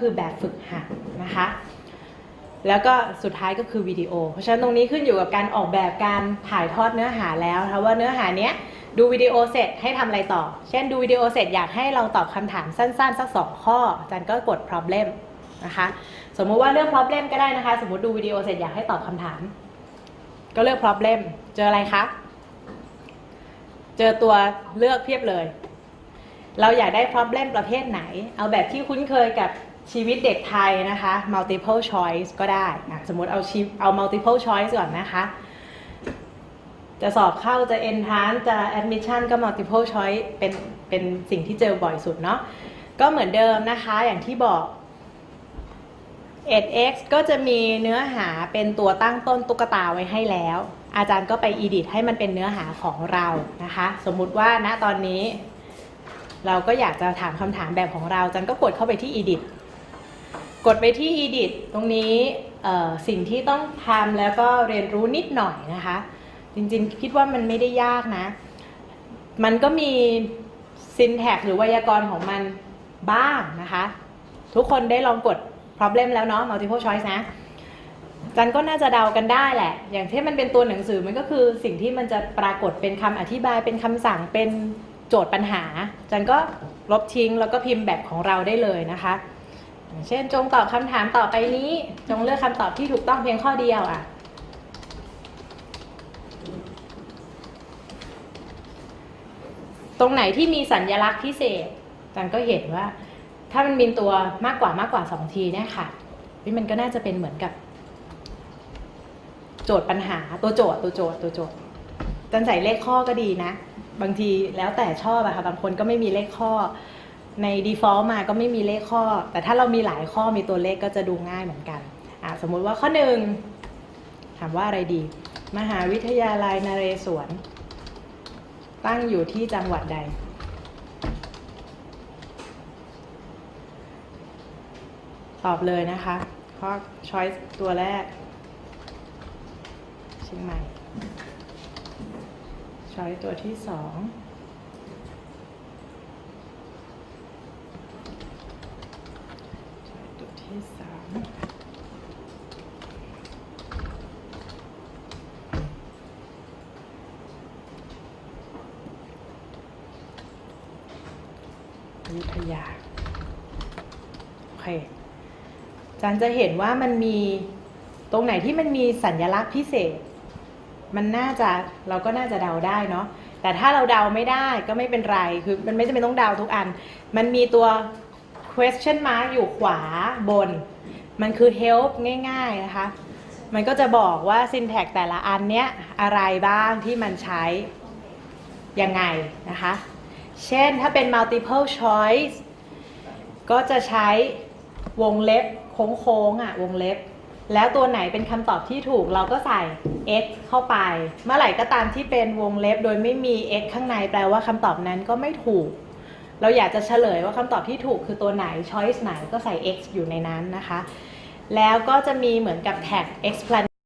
คือแบบฝึกหัดนะคะ แล้วก็สุดท้ายก็คือวิดีโอ เพราะฉะนั้นตรงนี้ขึ้นอยู่กับการออกแบบการถ่ายทอดเนื้อหาแล้วนะว่าเนื้อหาเนี้ยดูวิดีโอเสร็จให้ทำอะไรต่อ เช่นดูวิดีโอเสร็จอยากให้เราตอบคำถามสั้นๆ สักสองข้ออาจารย์ก็กด problem นะคะ สมมุติว่าเลือก problem ก็ได้นะคะ สมมติดูวิดีโอเสร็จอยากให้ตอบคำถาม ก็เลือก problem เจออะไรคะ เจอตัวเลือกเพียบเลย เราอยากได้ problem ประเภทไหน เอาแบบที่คุ้นเคยกับ ชีวิตเด็กไทยนะคะ multiple choice ก็ได้อะสมมติเอาชีเอา multiple choice ก่อนนะคะ จะสอบเข้าจะ entrance จะ admission ก็ multiple choice เป็นเป็นสิ่งที่เจอบ่อยสุดเนาะก็เหมือนเดิมนะคะอย่างที่บอก edX ก็จะมีเนื้อหาเป็นตัวตั้งต้นตุ๊กตาไว้ให้แล้ว อาจารย์ก็ไป edit ให้มันเป็นเนื้อหาของเรานะคะ สมมุติว่าณตอนนี้ เราก็อยากจะถามคำถามแบบของเราอาจันก็กดเข้าไปที่ edit กดไปที่ edit ตรงนี้สิ่งที่ต้องทำแล้วก็เรียนรู้นิดหน่อยนะคะ จริงๆ คิดว่ามันไม่ได้ยากนะ มันก็มี syntax หรือไวยากรณ์ของมันบ้างนะคะ ทุกคนได้ลองกด problem แล้วเนาะ multiple choice นะจันก็น่าจะเดากันได้แหละ อย่างที่มันเป็นตัวหนังสือมันก็คือสิ่งที่มันจะปรากฏเป็นคำอธิบายเป็นคำสั่งเป็นโจทย์ปัญหา จันก็ลบทิ้งแล้วก็พิมพ์แบบของเราได้เลยนะคะ เช่นจงตอบคำถามต่อไปนี้ จงเลือกคำตอบที่ถูกต้องเพียงข้อเดียวอะตรงไหนที่มีสัญลักษณ์พิเศษจันก็เห็นว่า ถ้ามันมีตัวมากกว่ามากกว่าสองทีเนี่ยค่ะนี่มันก็น่าจะเป็นเหมือนกับ โจทย์ปัญหาตัวโจทย์ตัวโจทย์ตัวโจทย์จันใส่เลขข้อก็ดีนะ บางทีแล้วแต่ชอบอะค่ะบางคนก็ไม่มีเลขข้อ ใน default มาก็ไม่มีเลขข้อ แต่ถ้าเรามีหลายข้อมีตัวเลขก็จะดูง่ายเหมือนกันอะสมมุติว่าข้อหนึ่งถามว่าอะไรดี มหาวิทยาลัยนเรศวร ตั้งอยู่ที่จังหวัดใด ตอบเลยนะคะ ข้อ choice ตัวแรกเชียงใหม่ choice ตัวที่สอง choice ตัว ที่สามยุธยา โอเคจันจะเห็นว่ามันมีตรงไหนที่มันมีสัญลักษณ์พิเศษ มันน่าจะเราก็น่าจะเดาได้เนาะแต่ถ้าเราเดาไม่ได้ก็ไม่เป็นไร คือมันไม่จำเป็นต้องเดาทุกอัน มันมีตัว question mark อยู่ขวาบน มันคือ help ง่าย ๆ นะคะ มันก็จะบอกว่า syntax แต่ละอันเนี้ยอะไรบ้างที่มันใช้ ยังไงนะคะ เช่นถ้าเป็น multiple choice ก็จะใช้วงเล็บโค้งๆอะวงเล็บ แล้วตัวไหนเป็นคำตอบที่ถูกเราก็ใส่ x เข้าไป เมื่อไหร่ก็ตามที่เป็นวงเล็บโดยไม่มี x ข้างในแปลว่าคำตอบนั้นก็ไม่ถูก เราอยากจะเฉลยว่าคำตอบที่ถูกคือตัวไหน choice ไหนก็ใส่ x อยู่ในนั้นนะคะ แล้วก็จะมีเหมือนกับแท็ก explanation